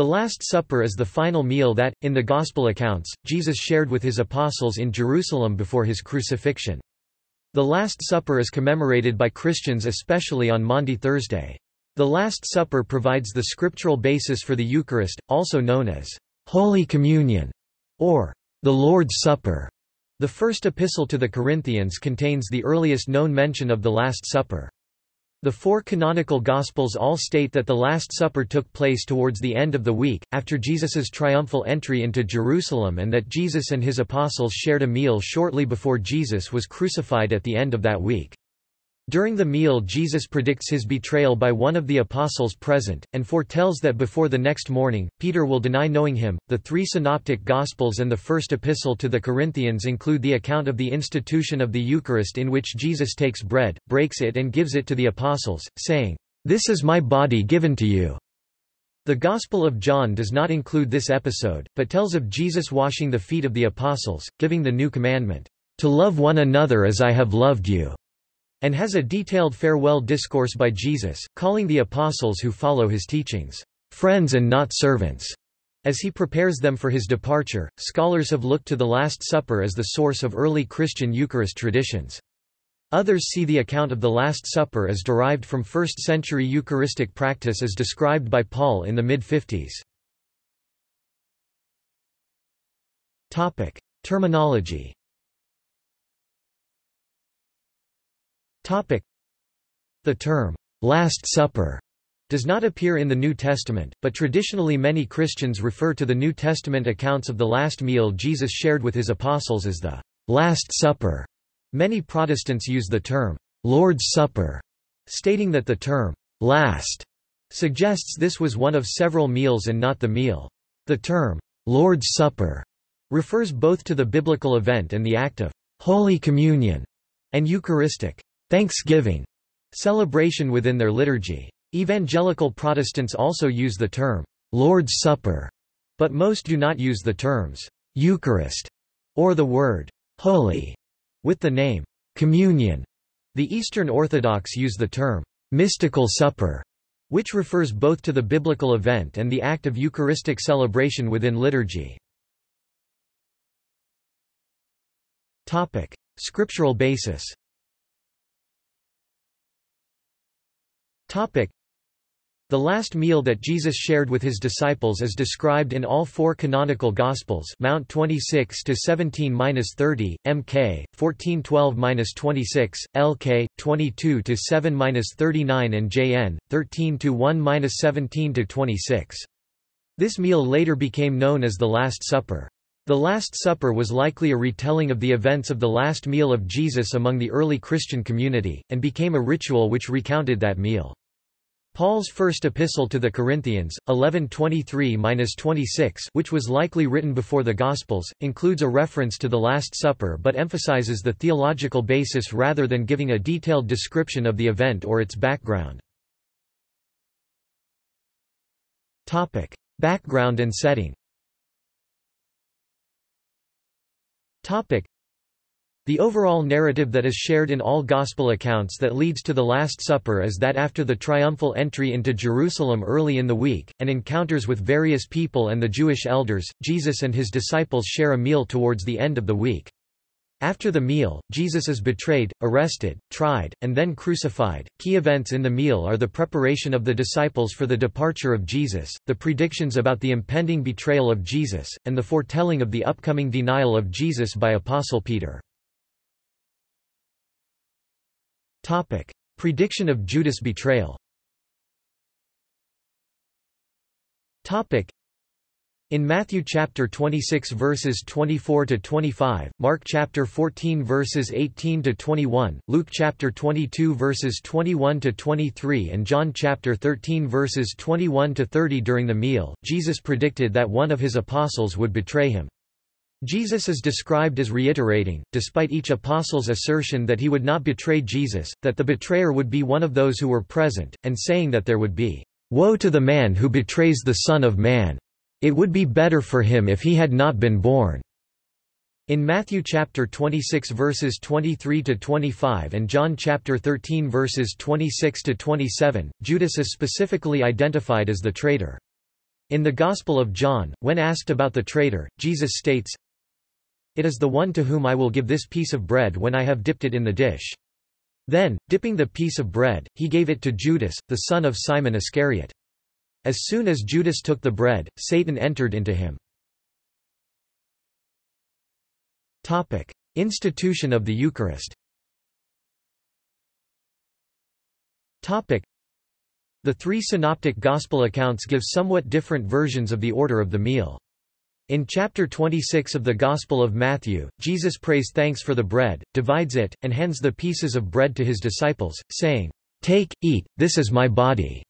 The Last Supper is the final meal that, in the Gospel accounts, Jesus shared with his apostles in Jerusalem before his crucifixion. The Last Supper is commemorated by Christians especially on Maundy Thursday. The Last Supper provides the scriptural basis for the Eucharist, also known as Holy Communion or the Lord's Supper. The first epistle to the Corinthians contains the earliest known mention of the Last Supper. The four canonical Gospels all state that the Last Supper took place towards the end of the week, after Jesus's triumphal entry into Jerusalem and that Jesus and his apostles shared a meal shortly before Jesus was crucified at the end of that week. During the meal Jesus predicts his betrayal by one of the apostles present, and foretells that before the next morning, Peter will deny knowing him. The three synoptic Gospels and the first epistle to the Corinthians include the account of the institution of the Eucharist in which Jesus takes bread, breaks it and gives it to the apostles, saying, This is my body given to you. The Gospel of John does not include this episode, but tells of Jesus washing the feet of the apostles, giving the new commandment, To love one another as I have loved you and has a detailed farewell discourse by Jesus, calling the apostles who follow his teachings, friends and not servants. As he prepares them for his departure, scholars have looked to the Last Supper as the source of early Christian Eucharist traditions. Others see the account of the Last Supper as derived from 1st-century Eucharistic practice as described by Paul in the mid-50s. Terminology The term, Last Supper, does not appear in the New Testament, but traditionally many Christians refer to the New Testament accounts of the last meal Jesus shared with his apostles as the Last Supper. Many Protestants use the term, Lord's Supper, stating that the term, last, suggests this was one of several meals and not the meal. The term, Lord's Supper, refers both to the biblical event and the act of Holy Communion and Eucharistic Thanksgiving celebration within their liturgy. Evangelical Protestants also use the term Lord's Supper, but most do not use the terms Eucharist or the word holy with the name communion. The Eastern Orthodox use the term mystical supper, which refers both to the biblical event and the act of Eucharistic celebration within liturgy. Topic: Scriptural basis. Topic. The last meal that Jesus shared with his disciples is described in all four canonical Gospels Mount 26 to 17-30, Mk 1412-26, Lk 22 to 7-39 and Jn 13 to 1-17 to 26. This meal later became known as the Last Supper. The Last Supper was likely a retelling of the events of the last meal of Jesus among the early Christian community, and became a ritual which recounted that meal. Paul's first epistle to the Corinthians, 11:23-26, which was likely written before the Gospels, includes a reference to the Last Supper but emphasizes the theological basis rather than giving a detailed description of the event or its background. Topic: Background and setting. Topic: the overall narrative that is shared in all Gospel accounts that leads to the Last Supper is that after the triumphal entry into Jerusalem early in the week, and encounters with various people and the Jewish elders, Jesus and his disciples share a meal towards the end of the week. After the meal, Jesus is betrayed, arrested, tried, and then crucified. Key events in the meal are the preparation of the disciples for the departure of Jesus, the predictions about the impending betrayal of Jesus, and the foretelling of the upcoming denial of Jesus by Apostle Peter. Topic. Prediction of Judas' betrayal Topic. In Matthew chapter 26 verses 24 to 25, Mark chapter 14 verses 18 to 21, Luke chapter 22 verses 21 to 23 and John chapter 13 verses 21 to 30 during the meal, Jesus predicted that one of his apostles would betray him. Jesus is described as reiterating, despite each apostle's assertion that he would not betray Jesus, that the betrayer would be one of those who were present, and saying that there would be, "...woe to the man who betrays the Son of Man! It would be better for him if he had not been born." In Matthew chapter 26 verses 23 to 25 and John chapter 13 verses 26 to 27, Judas is specifically identified as the traitor. In the Gospel of John, when asked about the traitor, Jesus states, It is the one to whom I will give this piece of bread when I have dipped it in the dish. Then, dipping the piece of bread, he gave it to Judas, the son of Simon Iscariot. As soon as Judas took the bread, Satan entered into him. Topic: Institution of the Eucharist Topic: The three synoptic Gospel accounts give somewhat different versions of the order of the meal. In chapter 26 of the Gospel of Matthew, Jesus prays thanks for the bread, divides it, and hands the pieces of bread to his disciples, saying, Take, eat, this is my body.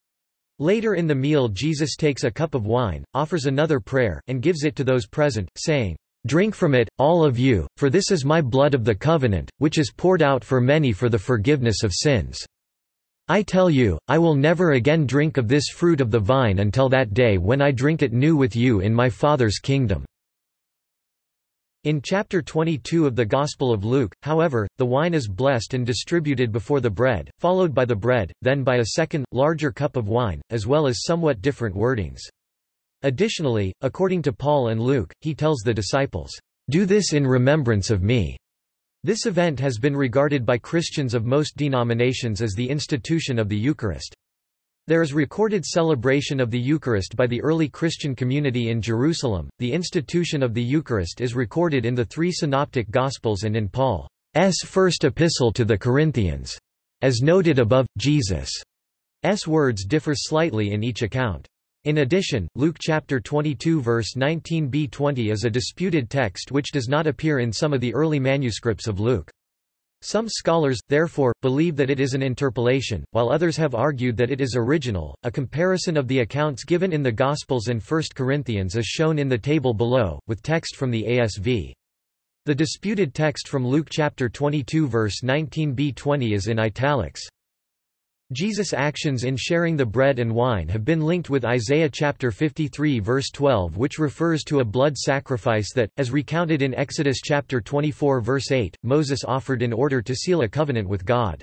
Later in the meal Jesus takes a cup of wine, offers another prayer, and gives it to those present, saying, Drink from it, all of you, for this is my blood of the covenant, which is poured out for many for the forgiveness of sins. I tell you, I will never again drink of this fruit of the vine until that day when I drink it new with you in my Father's kingdom." In chapter 22 of the Gospel of Luke, however, the wine is blessed and distributed before the bread, followed by the bread, then by a second, larger cup of wine, as well as somewhat different wordings. Additionally, according to Paul and Luke, he tells the disciples, "'Do this in remembrance of me' This event has been regarded by Christians of most denominations as the institution of the Eucharist. There is recorded celebration of the Eucharist by the early Christian community in Jerusalem. The institution of the Eucharist is recorded in the three synoptic Gospels and in Paul's first epistle to the Corinthians. As noted above, Jesus' words differ slightly in each account. In addition, Luke chapter 22 verse 19b-20 is a disputed text which does not appear in some of the early manuscripts of Luke. Some scholars, therefore, believe that it is an interpolation, while others have argued that it is original. A comparison of the accounts given in the Gospels and 1 Corinthians is shown in the table below, with text from the ASV. The disputed text from Luke chapter 22 verse 19b-20 is in italics. Jesus' actions in sharing the bread and wine have been linked with Isaiah chapter 53 verse 12 which refers to a blood sacrifice that, as recounted in Exodus chapter 24 verse 8, Moses offered in order to seal a covenant with God.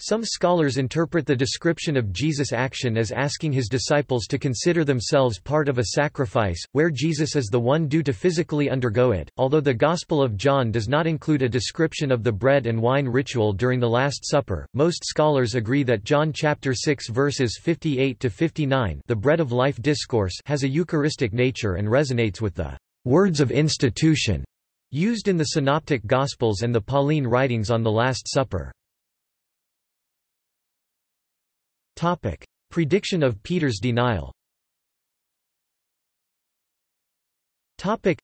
Some scholars interpret the description of Jesus' action as asking his disciples to consider themselves part of a sacrifice, where Jesus is the one due to physically undergo it. Although the Gospel of John does not include a description of the bread and wine ritual during the Last Supper, most scholars agree that John chapter 6 verses 58 to 59, the bread of life discourse, has a Eucharistic nature and resonates with the words of institution used in the Synoptic Gospels and the Pauline writings on the Last Supper. Topic. Prediction of Peter's denial Topic.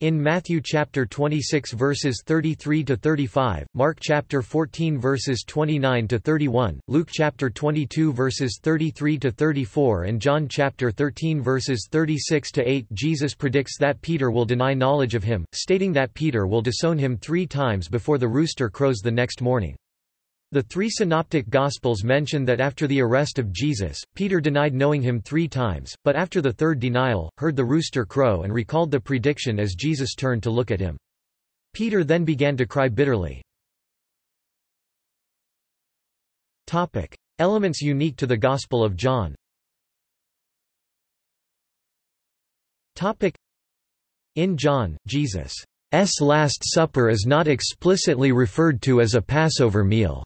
In Matthew chapter 26 verses 33 to 35, Mark chapter 14 verses 29 to 31, Luke chapter 22 verses 33 to 34 and John chapter 13 verses 36 to 8 Jesus predicts that Peter will deny knowledge of him, stating that Peter will disown him 3 times before the rooster crows the next morning. The three synoptic Gospels mention that after the arrest of Jesus, Peter denied knowing him three times, but after the third denial, heard the rooster crow and recalled the prediction as Jesus turned to look at him. Peter then began to cry bitterly. Elements unique to the Gospel of John In John, Jesus' Last Supper is not explicitly referred to as a Passover meal.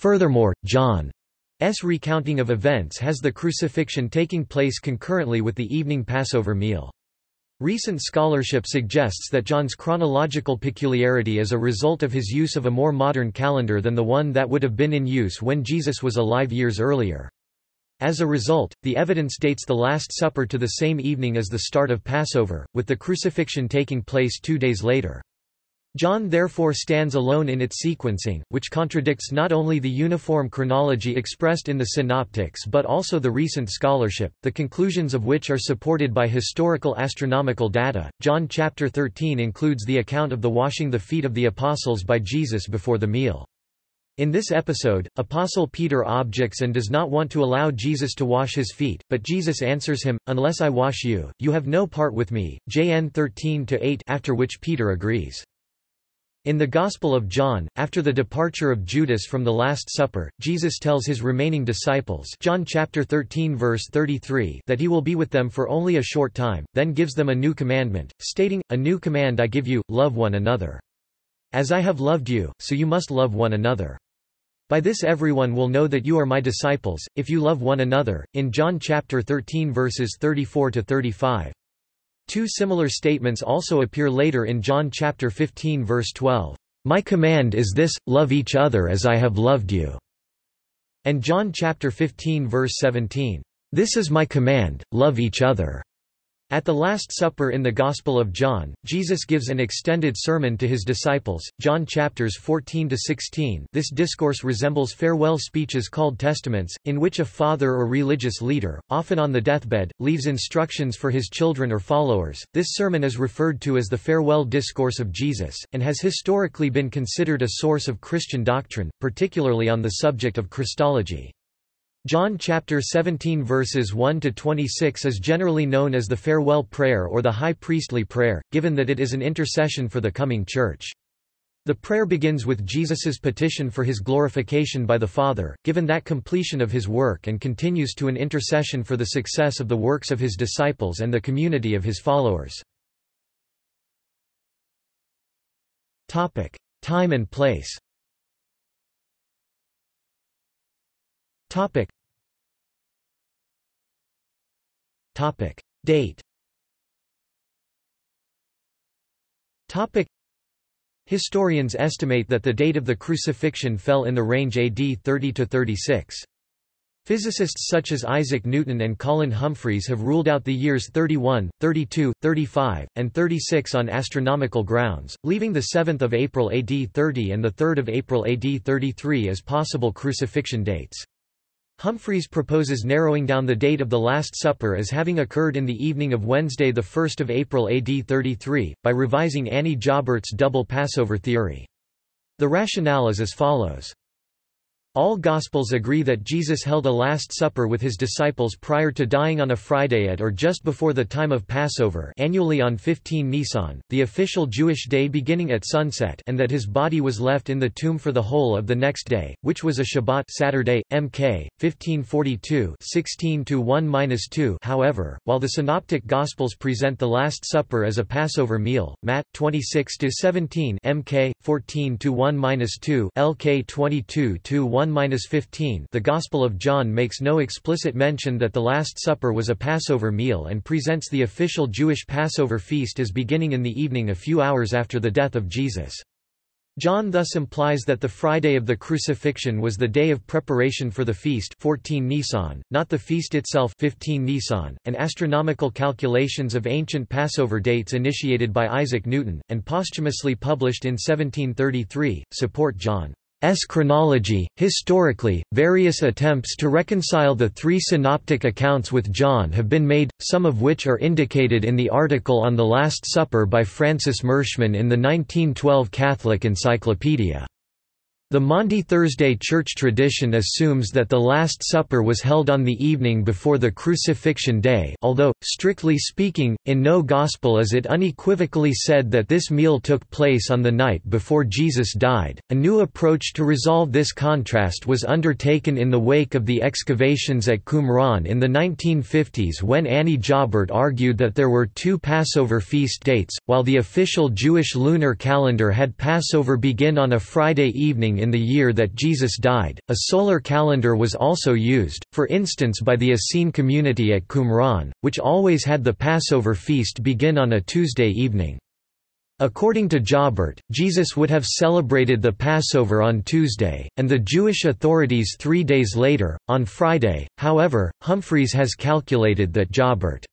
Furthermore, John's recounting of events has the crucifixion taking place concurrently with the evening Passover meal. Recent scholarship suggests that John's chronological peculiarity is a result of his use of a more modern calendar than the one that would have been in use when Jesus was alive years earlier. As a result, the evidence dates the Last Supper to the same evening as the start of Passover, with the crucifixion taking place two days later. John therefore stands alone in its sequencing, which contradicts not only the uniform chronology expressed in the synoptics but also the recent scholarship, the conclusions of which are supported by historical astronomical data. John chapter 13 includes the account of the washing the feet of the apostles by Jesus before the meal. In this episode, Apostle Peter objects and does not want to allow Jesus to wash his feet, but Jesus answers him, Unless I wash you, you have no part with me. JN 13-8 after which Peter agrees. In the Gospel of John, after the departure of Judas from the Last Supper, Jesus tells his remaining disciples John chapter 13 verse 33 that he will be with them for only a short time, then gives them a new commandment, stating, A new command I give you, love one another. As I have loved you, so you must love one another. By this everyone will know that you are my disciples, if you love one another. In John chapter 13 verses 34 to 35. Two similar statements also appear later in John chapter 15 verse 12. My command is this, love each other as I have loved you. And John chapter 15 verse 17. This is my command, love each other. At the Last Supper in the Gospel of John, Jesus gives an extended sermon to his disciples, John chapters 14–16 This discourse resembles farewell speeches called testaments, in which a father or religious leader, often on the deathbed, leaves instructions for his children or followers. This sermon is referred to as the farewell discourse of Jesus, and has historically been considered a source of Christian doctrine, particularly on the subject of Christology. John chapter 17 verses 1 to 26 is generally known as the farewell prayer or the high priestly prayer, given that it is an intercession for the coming church. The prayer begins with Jesus's petition for his glorification by the Father, given that completion of his work and continues to an intercession for the success of the works of his disciples and the community of his followers. Topic: Time and place. Topic. Topic. Date Topic. Historians estimate that the date of the crucifixion fell in the range AD 30–36. Physicists such as Isaac Newton and Colin Humphreys have ruled out the years 31, 32, 35, and 36 on astronomical grounds, leaving the 7th of April AD 30 and the 3rd of April AD 33 as possible crucifixion dates. Humphreys proposes narrowing down the date of the Last Supper as having occurred in the evening of Wednesday 1 April AD 33, by revising Annie Jaubert's double Passover theory. The rationale is as follows. All Gospels agree that Jesus held a Last Supper with his disciples prior to dying on a Friday at or just before the time of Passover annually on 15 Nisan, the official Jewish day beginning at sunset and that his body was left in the tomb for the whole of the next day, which was a Shabbat Saturday, MK, 1542 16-1-2 However, while the Synoptic Gospels present the Last Supper as a Passover meal, Matt, 26-17 MK, 14-1-2 LK 22-1 1-15 The Gospel of John makes no explicit mention that the Last Supper was a Passover meal and presents the official Jewish Passover feast as beginning in the evening a few hours after the death of Jesus. John thus implies that the Friday of the crucifixion was the day of preparation for the feast 14 Nisan, not the feast itself 15 Nisan, and astronomical calculations of ancient Passover dates initiated by Isaac Newton, and posthumously published in 1733, support John. S chronology. Historically, various attempts to reconcile the three synoptic accounts with John have been made, some of which are indicated in the article on the Last Supper by Francis Mershman in the 1912 Catholic Encyclopedia. The Maundy Thursday church tradition assumes that the Last Supper was held on the evening before the crucifixion day although, strictly speaking, in no Gospel is it unequivocally said that this meal took place on the night before Jesus died. A new approach to resolve this contrast was undertaken in the wake of the excavations at Qumran in the 1950s when Annie Jaubert argued that there were two Passover feast dates, while the official Jewish lunar calendar had Passover begin on a Friday evening in the year that Jesus died. A solar calendar was also used, for instance by the Essene community at Qumran, which always had the Passover feast begin on a Tuesday evening. According to Jaubert, Jesus would have celebrated the Passover on Tuesday, and the Jewish authorities three days later, on Friday. However, Humphreys has calculated that Jaubert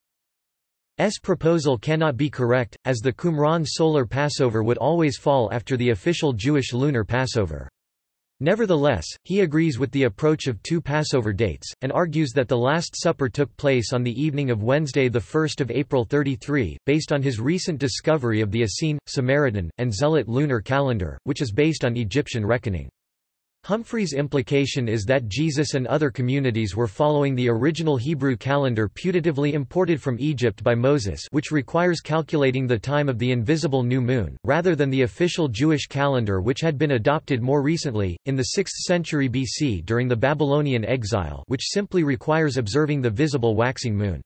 S proposal cannot be correct, as the Qumran solar Passover would always fall after the official Jewish lunar Passover. Nevertheless, he agrees with the approach of two Passover dates, and argues that the Last Supper took place on the evening of Wednesday 1 April 33, based on his recent discovery of the Essene, Samaritan, and Zealot lunar calendar, which is based on Egyptian reckoning. Humphrey's implication is that Jesus and other communities were following the original Hebrew calendar putatively imported from Egypt by Moses which requires calculating the time of the invisible new moon, rather than the official Jewish calendar which had been adopted more recently, in the 6th century BC during the Babylonian exile which simply requires observing the visible waxing moon.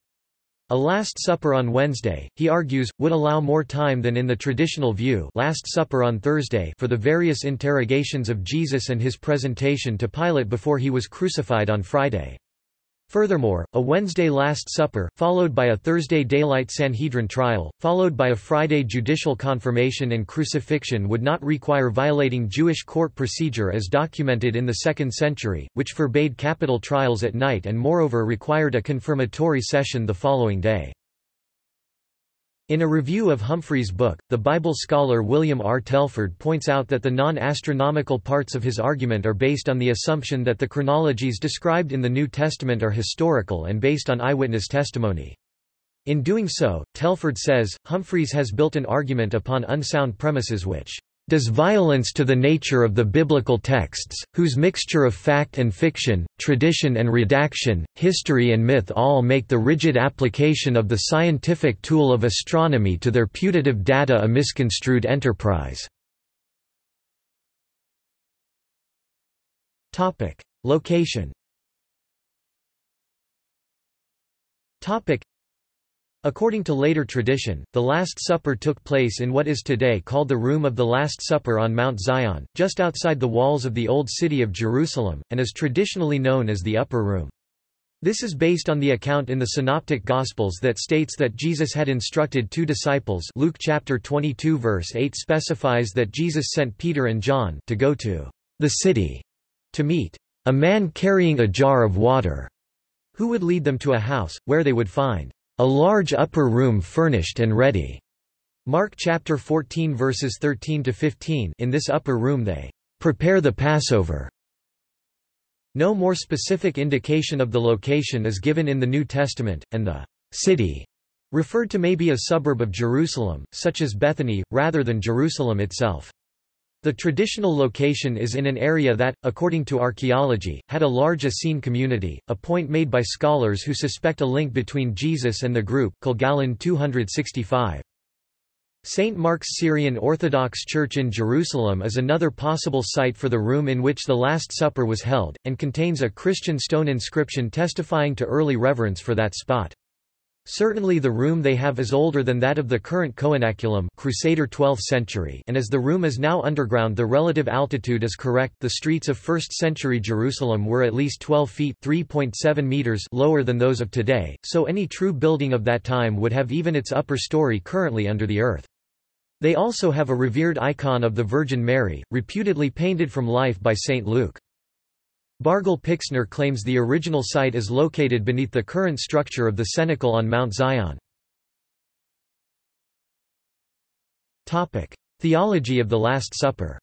A Last Supper on Wednesday, he argues, would allow more time than in the traditional view Last Supper on Thursday for the various interrogations of Jesus and his presentation to Pilate before he was crucified on Friday. Furthermore, a Wednesday Last Supper, followed by a Thursday daylight Sanhedrin trial, followed by a Friday judicial confirmation and crucifixion would not require violating Jewish court procedure as documented in the 2nd century, which forbade capital trials at night and moreover required a confirmatory session the following day. In a review of Humphrey's book, the Bible scholar William R. Telford points out that the non-astronomical parts of his argument are based on the assumption that the chronologies described in the New Testament are historical and based on eyewitness testimony. In doing so, Telford says, Humphreys has built an argument upon unsound premises which does violence to the nature of the biblical texts, whose mixture of fact and fiction, tradition and redaction, history and myth all make the rigid application of the scientific tool of astronomy to their putative data a misconstrued enterprise. Location According to later tradition, the Last Supper took place in what is today called the Room of the Last Supper on Mount Zion, just outside the walls of the Old City of Jerusalem, and is traditionally known as the Upper Room. This is based on the account in the Synoptic Gospels that states that Jesus had instructed two disciples Luke chapter 22 verse 8 specifies that Jesus sent Peter and John to go to the city to meet a man carrying a jar of water, who would lead them to a house, where they would find a large upper room furnished and ready. Mark chapter 14 verses 13 to 15. In this upper room they prepare the Passover. No more specific indication of the location is given in the New Testament, and the city referred to may be a suburb of Jerusalem, such as Bethany, rather than Jerusalem itself. The traditional location is in an area that, according to archaeology, had a large Essene community, a point made by scholars who suspect a link between Jesus and the group Kilgallen 265. St. Mark's Syrian Orthodox Church in Jerusalem is another possible site for the room in which the Last Supper was held, and contains a Christian stone inscription testifying to early reverence for that spot. Certainly the room they have is older than that of the current Coenaculum Crusader 12th century and as the room is now underground the relative altitude is correct the streets of 1st century Jerusalem were at least 12 feet 3.7 meters lower than those of today, so any true building of that time would have even its upper story currently under the earth. They also have a revered icon of the Virgin Mary, reputedly painted from life by St. Luke. Bargil Pixner claims the original site is located beneath the current structure of the cenacle on Mount Zion. Theology of the Last Supper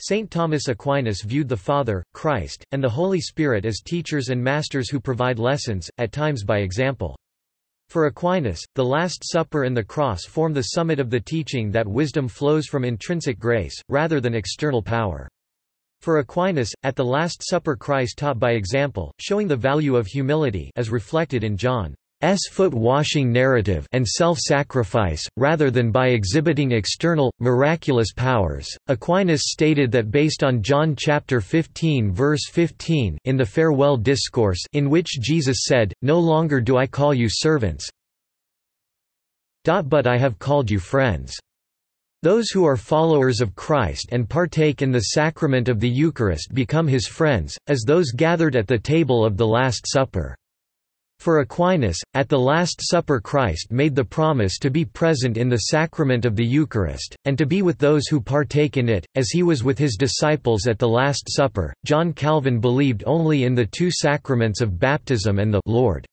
St. Thomas Aquinas viewed the Father, Christ, and the Holy Spirit as teachers and masters who provide lessons, at times by example. For Aquinas, the Last Supper and the Cross form the summit of the teaching that wisdom flows from intrinsic grace, rather than external power. For Aquinas, at the Last Supper Christ taught by example, showing the value of humility as reflected in John. S foot-washing narrative and self-sacrifice, rather than by exhibiting external, miraculous powers. Aquinas stated that based on John chapter 15 verse 15 in the farewell discourse in which Jesus said, No longer do I call you servants, but I have called you friends. Those who are followers of Christ and partake in the sacrament of the Eucharist become his friends, as those gathered at the table of the Last Supper. For Aquinas, at the Last Supper Christ made the promise to be present in the sacrament of the Eucharist, and to be with those who partake in it, as he was with his disciples at the Last Supper. John Calvin believed only in the two sacraments of baptism and the Lord's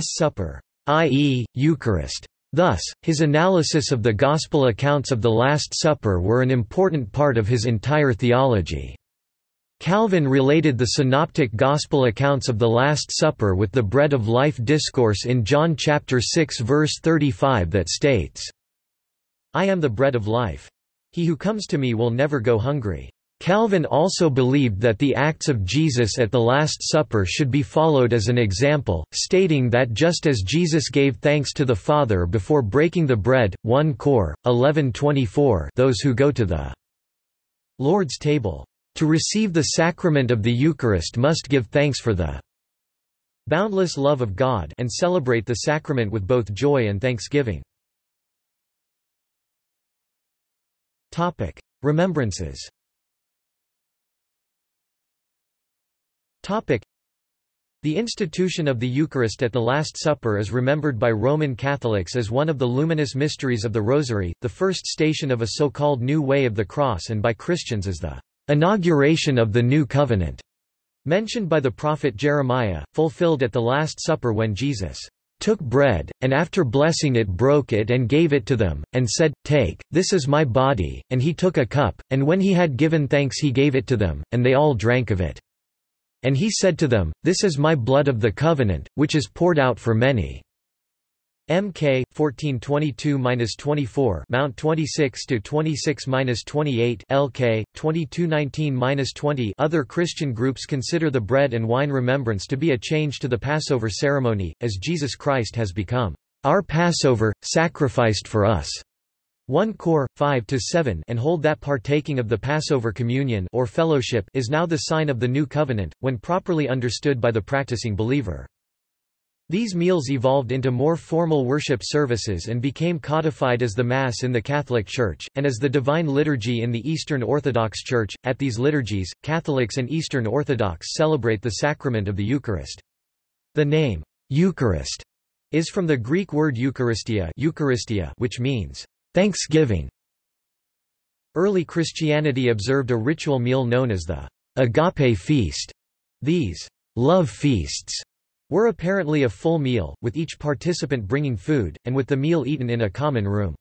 Supper, i.e., Eucharist. Thus, his analysis of the Gospel accounts of the Last Supper were an important part of his entire theology. Calvin related the synoptic gospel accounts of the Last Supper with the bread of life discourse in John chapter 6 verse 35 that states, I am the bread of life. He who comes to me will never go hungry. Calvin also believed that the acts of Jesus at the Last Supper should be followed as an example, stating that just as Jesus gave thanks to the Father before breaking the bread, 1 Cor. 1124 those who go to the Lord's table to receive the sacrament of the Eucharist must give thanks for the boundless love of God and celebrate the sacrament with both joy and thanksgiving. Remembrances The institution of the Eucharist at the Last Supper is remembered by Roman Catholics as one of the luminous mysteries of the Rosary, the first station of a so-called New Way of the Cross and by Christians as the inauguration of the New Covenant, mentioned by the prophet Jeremiah, fulfilled at the Last Supper when Jesus took bread, and after blessing it broke it and gave it to them, and said, Take, this is my body, and he took a cup, and when he had given thanks he gave it to them, and they all drank of it. And he said to them, This is my blood of the covenant, which is poured out for many. MK 1422-24 Mount 26 to 26-28 LK 2219-20 Other Christian groups consider the bread and wine remembrance to be a change to the Passover ceremony as Jesus Christ has become our Passover sacrificed for us 1 Cor 5 to 7 and hold that partaking of the Passover communion or fellowship is now the sign of the new covenant when properly understood by the practicing believer. These meals evolved into more formal worship services and became codified as the Mass in the Catholic Church, and as the Divine Liturgy in the Eastern Orthodox Church. At these liturgies, Catholics and Eastern Orthodox celebrate the sacrament of the Eucharist. The name, Eucharist, is from the Greek word Eucharistia, which means Thanksgiving Early Christianity observed a ritual meal known as the agape feast. These love feasts were apparently a full meal, with each participant bringing food, and with the meal eaten in a common room.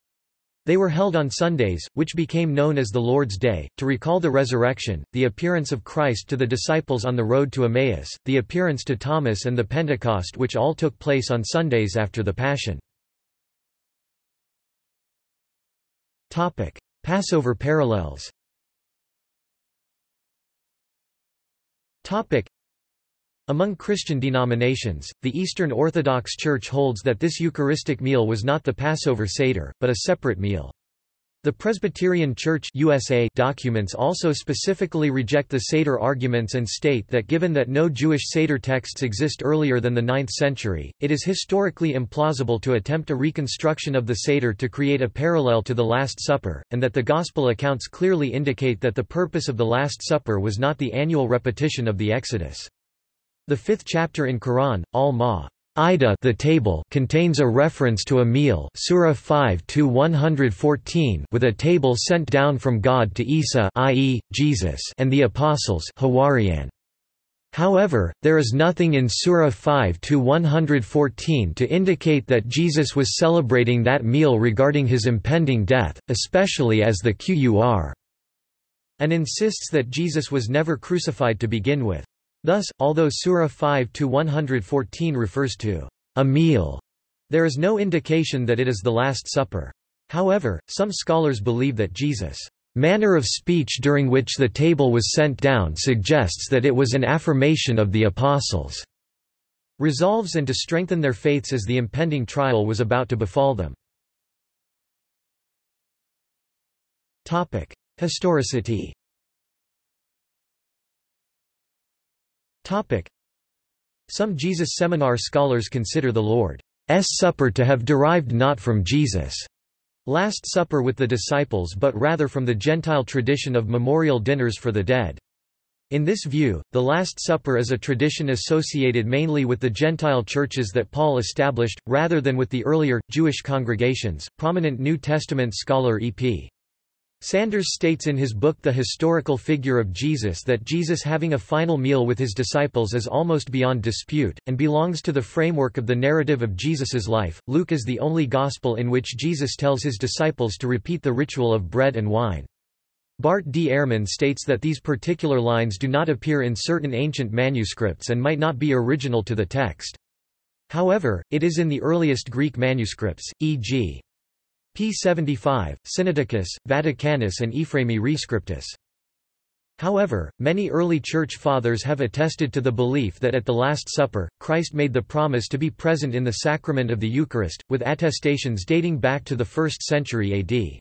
They were held on Sundays, which became known as the Lord's Day, to recall the resurrection, the appearance of Christ to the disciples on the road to Emmaus, the appearance to Thomas and the Pentecost which all took place on Sundays after the Passion. Passover parallels among Christian denominations, the Eastern Orthodox Church holds that this Eucharistic meal was not the Passover Seder, but a separate meal. The Presbyterian Church USA documents also specifically reject the Seder arguments and state that given that no Jewish Seder texts exist earlier than the 9th century, it is historically implausible to attempt a reconstruction of the Seder to create a parallel to the Last Supper, and that the Gospel accounts clearly indicate that the purpose of the Last Supper was not the annual repetition of the Exodus. The fifth chapter in Quran, Al-Ma Ida the table contains a reference to a meal Surah 5 114 with a table sent down from God to Isa i.e., Jesus and the apostles Hawarian. However, there is nothing in Surah 5 114 to indicate that Jesus was celebrating that meal regarding his impending death, especially as the Qur and insists that Jesus was never crucified to begin with. Thus, although Surah 5-114 refers to a meal, there is no indication that it is the Last Supper. However, some scholars believe that Jesus' manner of speech during which the table was sent down suggests that it was an affirmation of the apostles' resolves and to strengthen their faiths as the impending trial was about to befall them. Historicity Some Jesus Seminar scholars consider the Lord's Supper to have derived not from Jesus' Last Supper with the disciples but rather from the Gentile tradition of memorial dinners for the dead. In this view, the Last Supper is a tradition associated mainly with the Gentile churches that Paul established, rather than with the earlier, Jewish congregations. Prominent New Testament scholar E.P. Sanders states in his book The Historical Figure of Jesus that Jesus having a final meal with his disciples is almost beyond dispute, and belongs to the framework of the narrative of Jesus's life. Luke is the only gospel in which Jesus tells his disciples to repeat the ritual of bread and wine. Bart D. Ehrman states that these particular lines do not appear in certain ancient manuscripts and might not be original to the text. However, it is in the earliest Greek manuscripts, e.g. p. 75, Sinaiticus, Vaticanus and Ephraemi Rescriptus. However, many early Church Fathers have attested to the belief that at the Last Supper, Christ made the promise to be present in the sacrament of the Eucharist, with attestations dating back to the 1st century AD.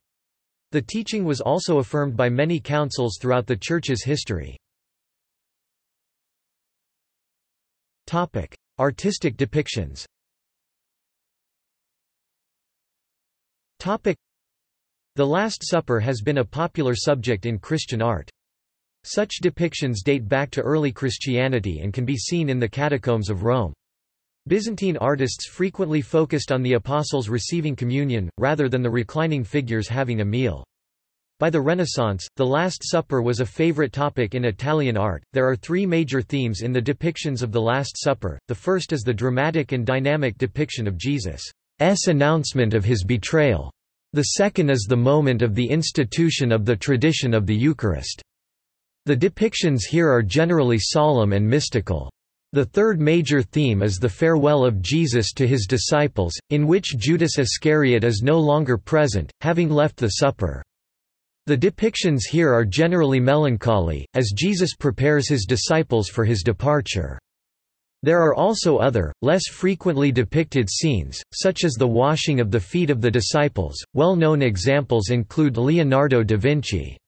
The teaching was also affirmed by many councils throughout the Church's history. Artistic depictions The Last Supper has been a popular subject in Christian art. Such depictions date back to early Christianity and can be seen in the catacombs of Rome. Byzantine artists frequently focused on the apostles receiving communion, rather than the reclining figures having a meal. By the Renaissance, the Last Supper was a favorite topic in Italian art. There are three major themes in the depictions of the Last Supper. The first is the dramatic and dynamic depiction of Jesus' announcement of his betrayal. The second is the moment of the institution of the tradition of the Eucharist. The depictions here are generally solemn and mystical. The third major theme is the farewell of Jesus to his disciples, in which Judas Iscariot is no longer present, having left the supper. The depictions here are generally melancholy, as Jesus prepares his disciples for his departure. There are also other, less frequently depicted scenes, such as the washing of the feet of the disciples. Well known examples include Leonardo da Vinci's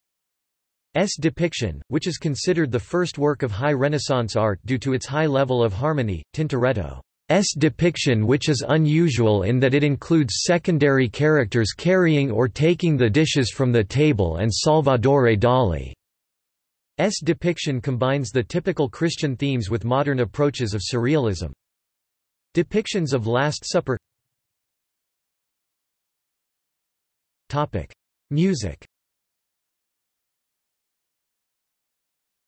depiction, which is considered the first work of high Renaissance art due to its high level of harmony, Tintoretto. S depiction which is unusual in that it includes secondary characters carrying or taking the dishes from the table and Salvador Dali. S depiction combines the typical Christian themes with modern approaches of surrealism. Depictions of Last Supper Topic. Music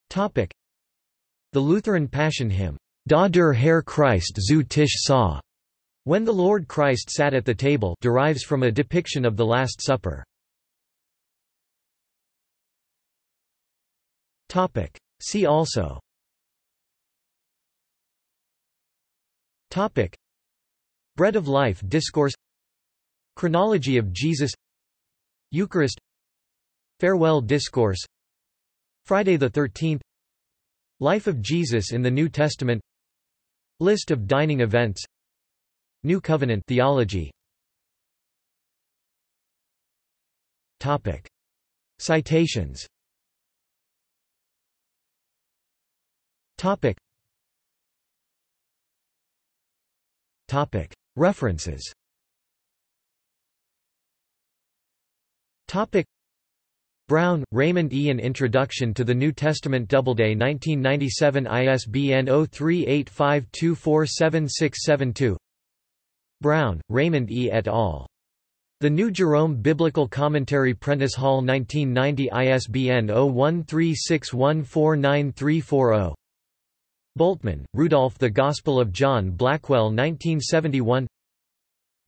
Topic. The Lutheran Passion Hymn, Da der Herr Christ zu Tisch sah, when the Lord Christ sat at the table derives from a depiction of the Last Supper. Topic. See also. Topic. Bread of Life Discourse. Chronology of Jesus. Eucharist. Farewell Discourse. Friday the 13th Life of Jesus in the New Testament. List of dining events. New Covenant theology. Topic. Citations Topic. Topic. References Topic. Brown, Raymond E. An Introduction to the New Testament Doubleday 1997 ISBN 0385247672 Brown, Raymond E. et al. The New Jerome Biblical Commentary Prentice Hall 1990 ISBN 0136149340 Bultmann, Rudolf The Gospel of John Blackwell 1971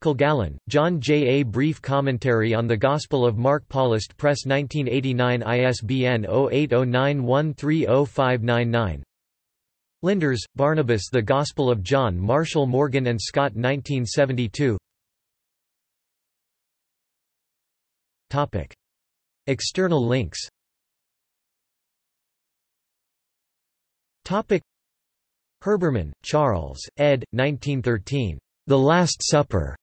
Kilgallen, John J. A Brief Commentary on the Gospel of Mark Paulist Press 1989 ISBN 0809130599 Lindars, Barnabas The Gospel of John Marshall Morgan and Scott 1972 Topic. External links Topic. Herbermann, Charles, ed. 1913. The Last Supper.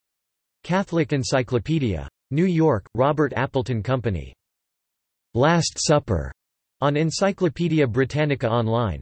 Catholic Encyclopedia. New York, Robert Appleton Company. Last Supper. On Encyclopaedia Britannica Online.